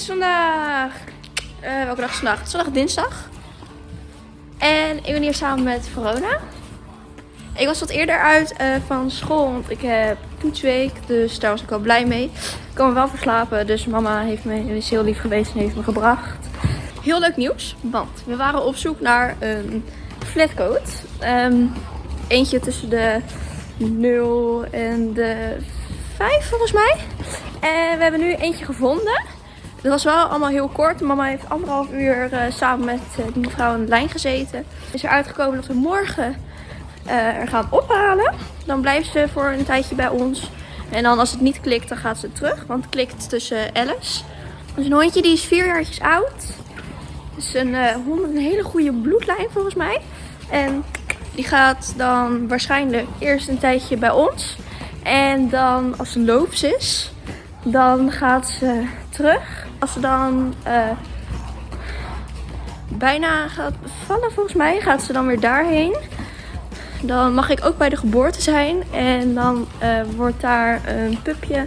is vandaag... eh, welke dag is vandaag? Het is dinsdag. En ik ben hier samen met Verona. Ik was wat eerder uit eh, van school, want ik heb toetsweek. Dus daar was ik wel blij mee. Ik kan me wel verslapen, dus mama heeft me, is heel lief geweest en heeft me gebracht. Heel leuk nieuws, want we waren op zoek naar een flatcoat. Ehm, eentje tussen de 0 en de 5 volgens mij. En we hebben nu eentje gevonden. Het was wel allemaal heel kort. Mama heeft anderhalf uur eh, samen met uh, die mevrouw aan de lijn gezeten. Is er uitgekomen dat we morgen uh, er gaan ophalen. Dan blijft ze voor een tijdje bij ons. En dan als het niet klikt, dan gaat ze terug. Want het klikt tussen Alice. Is een hondje die is vier jaartjes oud. Het is een hond met een hele goede bloedlijn volgens mij. En die gaat dan waarschijnlijk eerst een tijdje bij ons. En dan als ze loops is, dan gaat ze terug. Als ze dan uh, bijna gaat bevallen volgens mij, gaat ze dan weer daarheen. Dan mag ik ook bij de geboorte zijn. En dan uh, wordt daar een pupje.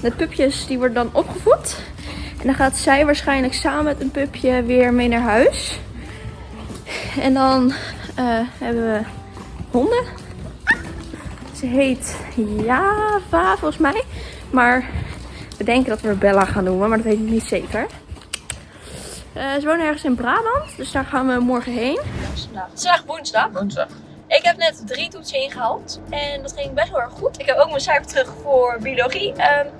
De pupjes die worden dan opgevoed. En dan gaat zij waarschijnlijk samen met een pupje weer mee naar huis. En dan uh, hebben we honden. Ze heet Java volgens mij. Maar we denken dat we Bella gaan noemen, maar dat weet ik niet zeker. Uh, ze wonen ergens in Brabant, dus daar gaan we morgen heen. Het is vandaag woensdag. Woensdag. Ik heb net drie toetsen ingehaald en dat ging best wel erg goed. Ik heb ook mijn cijfer terug voor biologie. Um,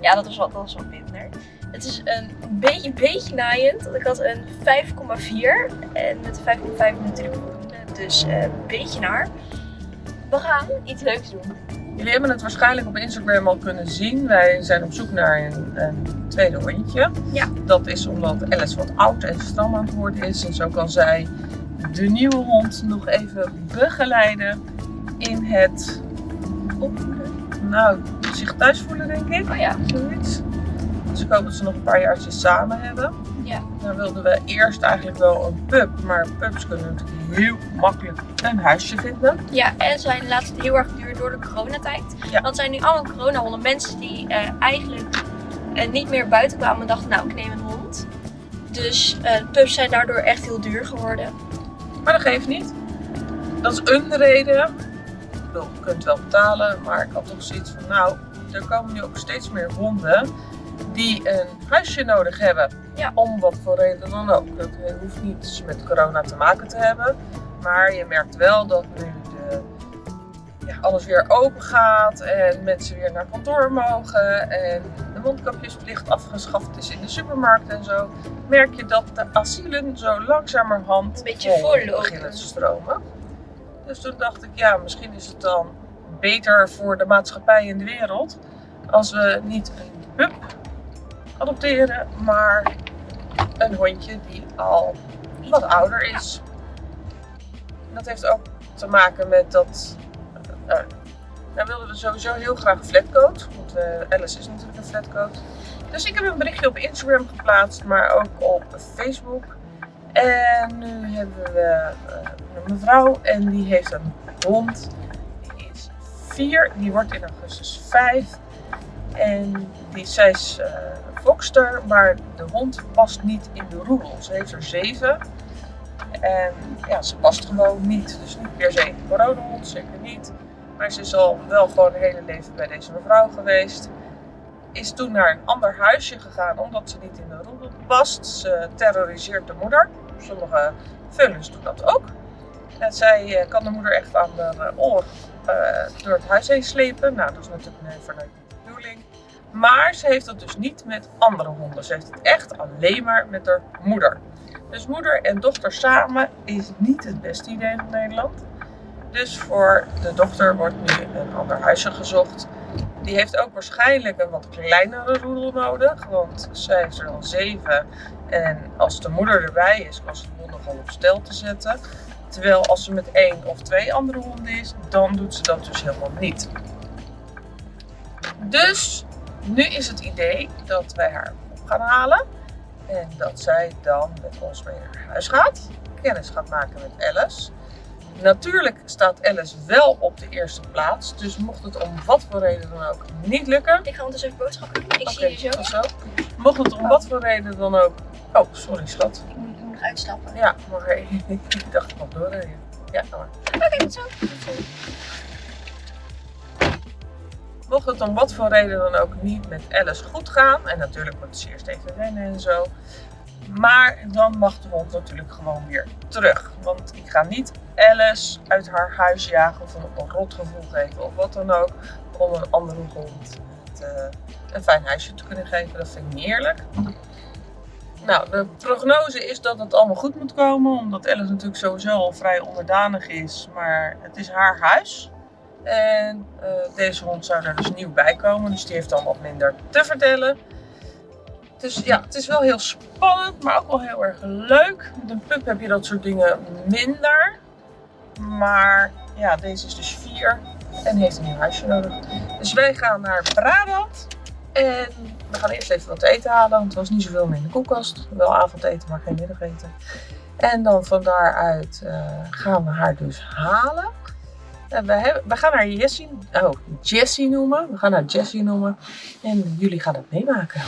ja, dat was wat, dat was wat minder. Het is een beetje, beetje naaiend, want ik had een 5,4 en met 5,5 natuurlijk voldoende, dus uh, een beetje naar. We gaan iets leuks doen. Jullie hebben het waarschijnlijk op Instagram al kunnen zien. Wij zijn op zoek naar een, een tweede hondje. Ja. Dat is omdat Alice wat oud en stram aan het worden is. En zo kan zij de nieuwe hond nog even begeleiden in het opvoeden. Nou, zich thuis voelen denk ik. Oh ja. Zoiets. Dus ik hoop dat ze nog een paar jaartjes samen hebben. Dan wilden we eerst eigenlijk wel een pup. Maar pups kunnen natuurlijk heel makkelijk een huisje vinden. Ja, en zijn laatst heel erg duur door de coronatijd. Ja. Want zijn nu allemaal coronahonden. Mensen die uh, eigenlijk uh, niet meer buiten kwamen en dachten, nou ik neem een hond. Dus uh, pups zijn daardoor echt heel duur geworden. Maar dat geeft niet. Dat is een reden. Ik bedoel, je kunt wel betalen, maar ik had toch zoiets van, nou, er komen nu ook steeds meer honden die een huisje nodig hebben. Ja. Om wat voor reden dan ook. Dat hoeft niet met corona te maken te hebben. Maar je merkt wel dat nu de, ja, alles weer open gaat en mensen weer naar kantoor mogen en de mondkapjesplicht afgeschaft is in de supermarkt en zo. Merk je dat de asielen zo langzamerhand een beetje vol beginnen te stromen. Dus toen dacht ik, ja, misschien is het dan beter voor de maatschappij in de wereld als we niet een pup adopteren, maar een hondje die al wat ouder is. Dat heeft ook te maken met dat. Uh, nou wilden we sowieso heel graag een flatcoat, want uh, Alice is natuurlijk een flatcoat. Dus ik heb een berichtje op Instagram geplaatst, maar ook op Facebook. En nu hebben we een mevrouw en die heeft een hond. Die is vier, die wordt in augustus vijf. En die, zij is Foxter, maar de hond past niet in de roedel. Ze heeft er zeven. En ja, ze past gewoon niet. Dus niet per se een coronahond, zeker niet. Maar ze is al wel gewoon het hele leven bij deze mevrouw geweest. Is toen naar een ander huisje gegaan omdat ze niet in de roedel past. Ze terroriseert de moeder. Sommige vullens doen dat ook. En zij uh, kan de moeder echt aan de oor uh, door het huis heen slepen. Nou, dat is natuurlijk nee, vanuit bedoeling. Maar ze heeft dat dus niet met andere honden. Ze heeft het echt alleen maar met haar moeder. Dus moeder en dochter samen is niet het beste idee van Nederland. Dus voor de dochter wordt nu een ander huisje gezocht. Die heeft ook waarschijnlijk een wat kleinere roedel nodig. Want zij is er al zeven. En als de moeder erbij is, kan ze de hond nogal op stel te zetten. Terwijl als ze met één of twee andere honden is, dan doet ze dat dus helemaal niet. Dus nu is het idee dat wij haar op gaan halen. En dat zij dan met ons mee naar huis gaat. Kennis gaat maken met Alice. Natuurlijk staat Alice wel op de eerste plaats. Dus mocht het om wat voor reden dan ook niet lukken. Ik ga ondertussen even boodschappen doen. Ik zie je zo. Mocht het om wat voor reden dan ook. Oh, sorry schat. Ik moet, ik moet nog uitstappen. Ja, maar ik dacht ik nog doorrijden. Ja, maar. Oké, tot zo. Mocht het om wat voor reden dan ook niet met Alice goed gaan, en natuurlijk moet ze eerst even rennen en zo, maar dan mag de hond natuurlijk gewoon weer terug. Want ik ga niet Alice uit haar huis jagen of een rotgevoel geven of wat dan ook, om een andere hond te- een fijn huisje te kunnen geven. Dat vind ik niet eerlijk. Nou, de prognose is dat het allemaal goed moet komen, omdat Alice natuurlijk sowieso al vrij onderdanig is, maar het is haar huis. En eh, deze hond zou er dus nieuw bij komen, dus die heeft dan wat minder te vertellen. Dus ja, het is wel heel spannend, maar ook wel heel erg leuk. Met een pup heb je dat soort dingen minder. Maar ja, deze is dus vier en heeft een nieuw huisje nodig. Dus wij gaan naar Brabant. En we gaan eerst even wat te eten halen, want er was niet zoveel meer in de koelkast. Wel avondeten, maar geen middageten. En dan van daaruit eh, gaan we haar dus halen. En we, hebben, we gaan haar Jessie, oh, Jessie noemen. We gaan haar Jessie noemen. En jullie gaan het meemaken.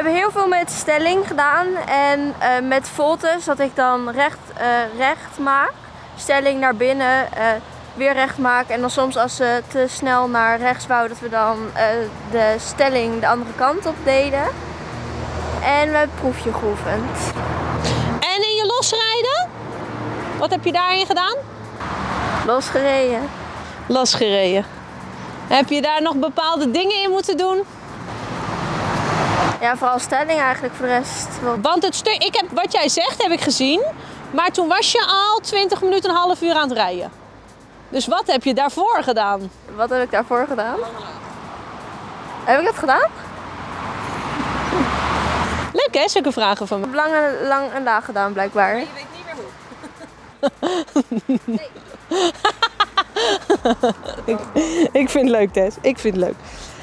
Hebben heel veel met stelling gedaan en eh, met voltes, dat ik dan recht, eh, recht maak. Stelling naar binnen, eh, weer recht maak. En dan soms als ze te snel naar rechts wou, dat we dan de stelling de andere kant op deden. En we hebben proefje geoefend. En in je losrijden? Wat heb je daarin gedaan? Losgereden. Losgereden. Heb je daar nog bepaalde dingen in moeten doen? Ja, vooral stelling eigenlijk voor de rest. Want het stuk, ik heb, wat jij zegt heb ik gezien, maar toen was je al 20 minuten, een half uur aan het rijden. Dus wat heb je daarvoor gedaan? Wat heb ik daarvoor gedaan? Heb ik dat gedaan? Leuk hè, zulke vragen van me. Ik heb lang en, lang en laag gedaan blijkbaar. weet niet meer hoe. ik, ik vind het leuk, Tess. Ik vind het leuk.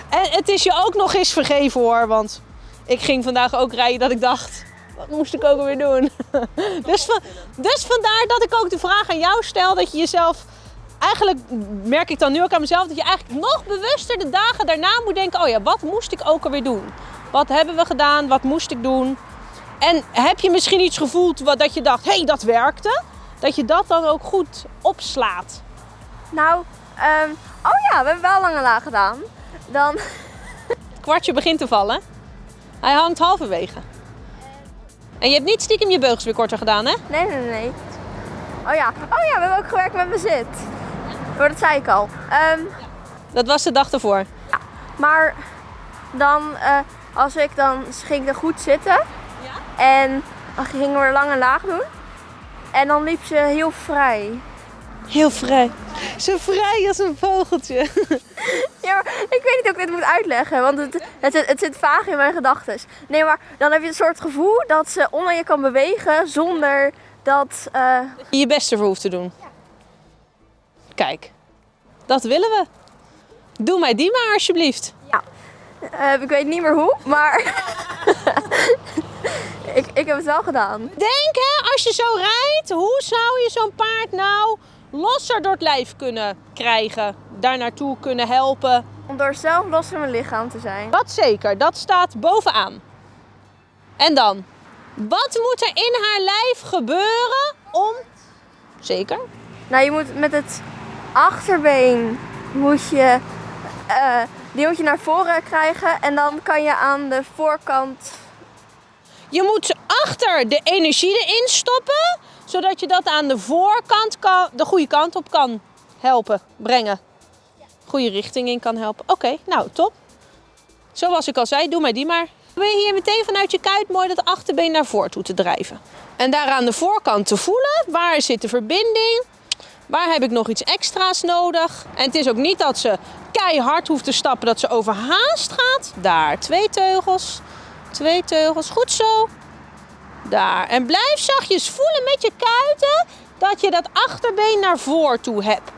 En het is je ook nog eens vergeven hoor, want ik ging vandaag ook rijden dat ik dacht, wat moest ik ook weer doen? dus, van, dus vandaar dat ik ook de vraag aan jou stel, dat je jezelf, eigenlijk merk ik dan nu ook aan mezelf, dat je eigenlijk nog bewuster de dagen daarna moet denken, oh ja, wat moest ik ook alweer doen? Wat hebben we gedaan? Wat moest ik doen? En heb je misschien iets gevoeld wat dat je dacht, hé, hey, dat werkte? Dat je dat dan ook goed opslaat. Nou, ehm, oh ja, we hebben wel lang en laag gedaan. Dan, Het kwartje begint te vallen. Hij hangt halverwege. En je hebt niet stiekem je beugels weer korter gedaan, hè? nee, nee, nee. Oh ja, oh ja, we hebben ook gewerkt met mijn zit. Maar dat zei ik al. Ehm, Dat was de dag ervoor. maar dan, eh, als ik dan, ging ik dan goed zitten. En dan gingen we lang en laag doen. En dan liep ze heel vrij. Heel vrij. Zo vrij als een vogeltje. Ja, maar ik weet niet hoe ik dit moet uitleggen, want het, het, zit- het zit vaag in mijn gedachten. Nee, maar dan heb je een soort gevoel dat ze onder je kan bewegen zonder dat... eh, Je je best ervoor hoeft te doen. Kijk, dat willen we. Doe mij die maar alsjeblieft. eh, ik weet niet meer hoe, maar ik, ik heb het wel gedaan. Denk hè, als je zo rijdt, hoe zou je zo'n paard nou losser door het lijf kunnen krijgen? Daar naartoe kunnen helpen. Om door zelf los in mijn lichaam te zijn. Dat zeker, dat staat bovenaan. En dan, wat moet er in haar lijf gebeuren om. Zeker. Nou, je moet met het achterbeen moet je, eh, die moet je naar voren krijgen en dan kan je aan de voorkant. Je moet achter de energie erin stoppen, zodat je dat aan de voorkant kan, de goede kant op kan helpen, brengen. Goede richting in kan helpen. Oké, nou top. Zoals ik al zei, doe maar die maar. Je hier meteen vanuit je kuit mooi dat achterbeen naar voren toe te drijven. En daar aan de voorkant te voelen, waar zit de verbinding? Waar heb ik nog iets extra's nodig? En het is ook niet dat ze keihard hoeft te stappen, dat ze overhaast gaat. Daar, twee teugels. Twee teugels, goed zo. Daar. En blijf zachtjes voelen met je kuiten dat je dat achterbeen naar voren toe hebt.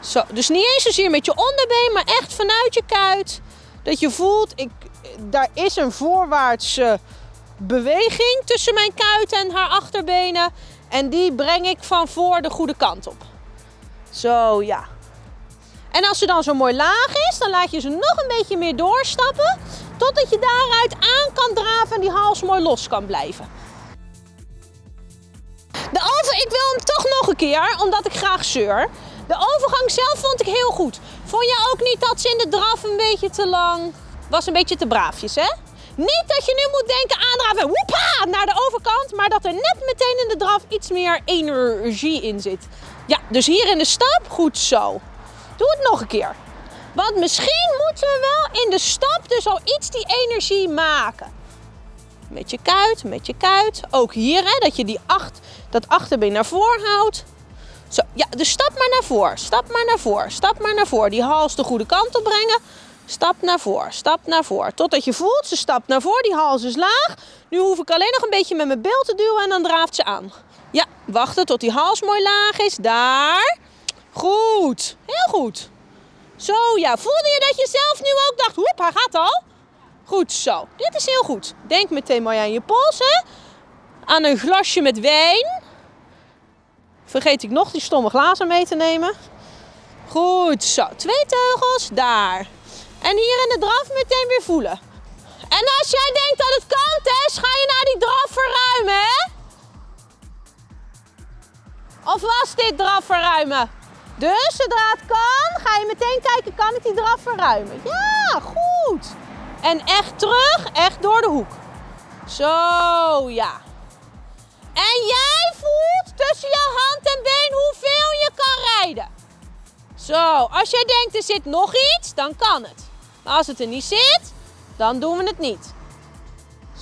Zo, dus niet eens zozeer met je onderbeen, maar echt vanuit je kuit. Dat je voelt, ik, daar is een voorwaartse beweging tussen mijn kuit en haar achterbenen. En die breng ik van voor de goede kant op. Zo, ja. En als ze dan zo mooi laag is, dan laat je ze nog een beetje meer doorstappen. Totdat je daaruit aan kan draven en die hals mooi los kan blijven. De over, ik wil hem toch nog een keer, omdat ik graag zeur. De overgang zelf vond ik heel goed. Vond je ook niet dat ze in de draf een beetje te lang... Was een beetje te braafjes, hè? Niet dat je nu moet denken aandraven, woepa, naar de overkant. Maar dat er net meteen in de draf iets meer energie in zit. Ja, dus hier in de stap, goed zo. Doe het nog een keer. Want misschien moeten we wel in de stap dus al iets die energie maken. Met je kuit, met je kuit. Ook hier, hè, dat je die acht, dat achterbeen naar voren houdt. Zo, ja, dus stap maar naar voren, stap maar naar voren, stap maar naar voren. Die hals de goede kant op brengen. Stap naar voren, stap naar voren. Totdat je voelt, ze stapt naar voren, die hals is laag. Nu hoef ik alleen nog een beetje met mijn beeld te duwen en dan draaft ze aan. Ja, wachten tot die hals mooi laag is. Daar. Goed, heel goed. Zo, ja. Voelde je dat je zelf nu ook dacht, hoep, hij gaat al? Goed zo. Dit is heel goed. Denk meteen mooi aan je pols. Aan een glasje met wijn. Vergeet ik nog die stomme glazen mee te nemen. Goed zo. Twee teugels. Daar. En hier in de draf meteen weer voelen. En als jij denkt dat het kan, Tess, ga je naar die draf verruimen, hè? Of was dit draf verruimen? Dus zodra het kan, ga je meteen kijken, kan ik die draf verruimen? Ja, goed. En echt terug, echt door de hoek. Zo, ja. En jij voelt tussen je hand en been hoeveel je kan rijden. Zo, als jij denkt er zit nog iets, dan kan het. Maar als het er niet zit, dan doen we het niet.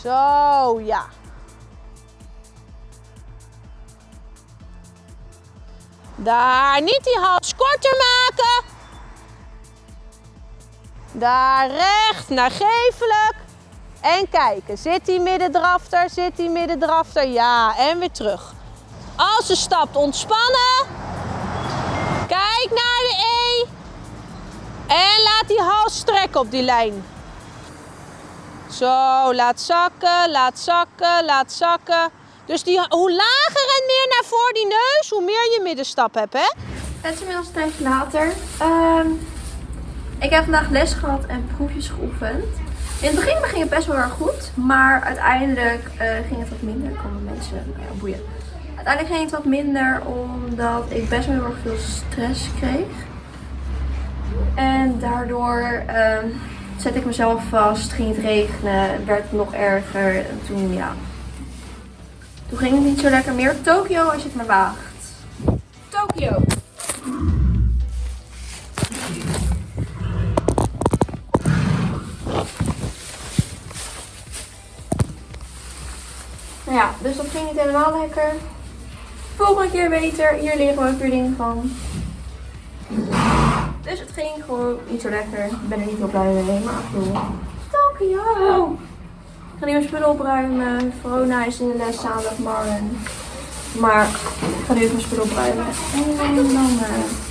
Zo, ja. Daar, niet die hals korter maken. Daar recht, naar geeflijk. En kijken, zit die middendrafter, zit die middendrafter? Ja, en weer terug. Als ze stapt, ontspannen. Kijk naar de E. En laat die hals strekken op die lijn. Zo, laat zakken, laat zakken, laat zakken. Dus die, hoe lager en meer naar voren die neus, hoe meer je middenstap hebt, hè? Het is inmiddels een tijdje later. Ehm, ik heb vandaag les gehad en proefjes geoefend. In het begin ging het best wel erg goed, maar uiteindelijk eh, ging het wat minder. Komen mensen ja, boeien. Uiteindelijk ging het wat minder omdat ik best wel heel erg veel stress kreeg. En daardoor ehm zette ik mezelf vast, ging het regenen, werd het nog erger. En toen ja, toen ging het niet zo lekker meer. Tokio als je het maar waagt. Tokio. Ja, dus dat ging niet helemaal lekker. Volgende keer beter. Hier leren we ook weer dingen van. Dus het ging gewoon niet zo lekker. Ik ben er niet heel blij mee, maar. Tokio! Ik ga nu mijn spullen opruimen. Verona is in de les Marlon. Maar ik ga nu even mijn spullen opruimen. En dan... eh,